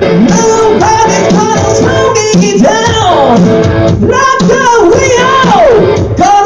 Nobody cut Smokey down. Rock the wheel. Go